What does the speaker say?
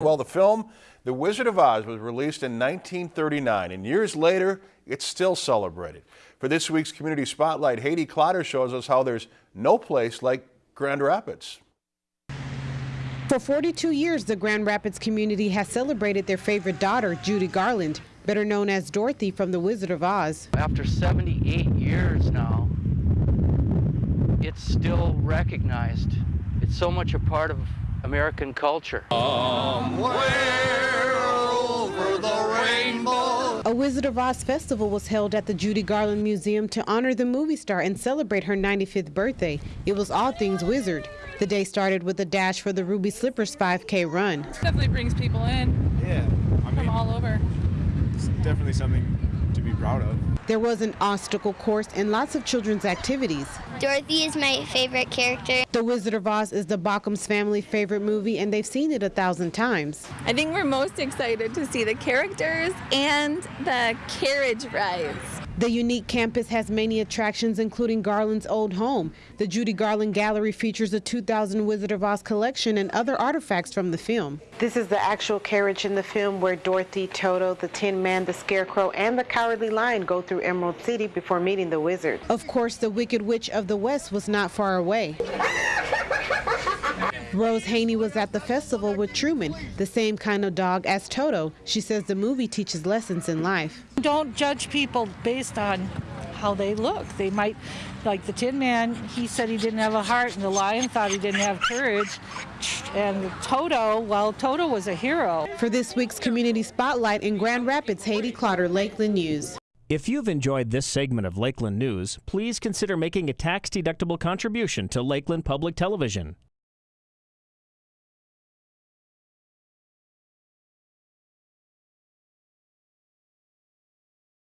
Well, the film The Wizard of Oz was released in 1939, and years later, it's still celebrated. For this week's Community Spotlight, Haiti Clotter shows us how there's no place like Grand Rapids. For 42 years, the Grand Rapids community has celebrated their favorite daughter, Judy Garland, better known as Dorothy from The Wizard of Oz. After 78 years now, it's still recognized. It's so much a part of American culture. A Wizard of Oz festival was held at the Judy Garland Museum to honor the movie star and celebrate her 95th birthday. It was all things wizard. The day started with a dash for the Ruby Slippers 5K run. Definitely brings people in Yeah, I from all over. it's definitely something to be proud of. There was an obstacle course and lots of children's activities. Dorothy is my favorite character. The Wizard of Oz is the Bockham's family favorite movie, and they've seen it a thousand times. I think we're most excited to see the characters and the carriage rides. The unique campus has many attractions, including Garland's old home. The Judy Garland Gallery features a 2000 Wizard of Oz collection and other artifacts from the film. This is the actual carriage in the film where Dorothy, Toto, the Tin Man, the Scarecrow, and the Cowardly Lion go through Emerald City before meeting the wizard. Of course, the Wicked Witch of the West was not far away. Rose Haney was at the festival with Truman, the same kind of dog as Toto. She says the movie teaches lessons in life. Don't judge people based on how they look. They might, like the Tin Man, he said he didn't have a heart, and the lion thought he didn't have courage. And Toto, well, Toto was a hero. For this week's Community Spotlight in Grand Rapids, Haiti Clotter, Lakeland News. If you've enjoyed this segment of Lakeland News, please consider making a tax-deductible contribution to Lakeland Public Television.